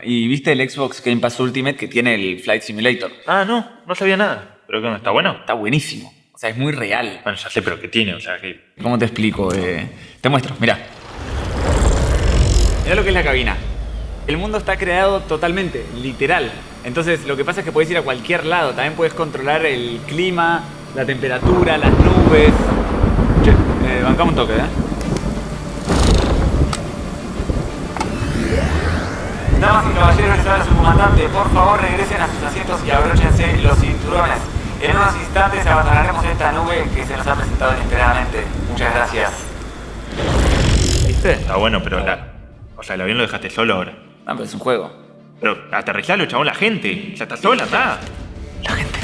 Y viste el Xbox Game Pass Ultimate que tiene el Flight Simulator. Ah, no, no sabía nada. ¿Pero qué onda? ¿Está bueno? Está buenísimo. O sea, es muy real. Bueno, ya sé, pero ¿qué tiene? O sea, que... ¿Cómo te explico? Eh, te muestro, mira. Mira lo que es la cabina. El mundo está creado totalmente, literal. Entonces lo que pasa es que puedes ir a cualquier lado. También puedes controlar el clima, la temperatura, las nubes. Che, eh, bancamos un toque, ¿eh? Damas y caballeros, habla su comandante. Por favor, regresen a sus asientos y abróchense los cinturones. En unos instantes abandonaremos esta nube que se nos ha presentado inesperadamente. Muchas gracias. ¿Viste? Está bueno, pero la... O sea, el avión lo dejaste solo ahora. No, pero es un juego. Pero aterrizalo, chabón, la gente. Ya está sola, está. La gente.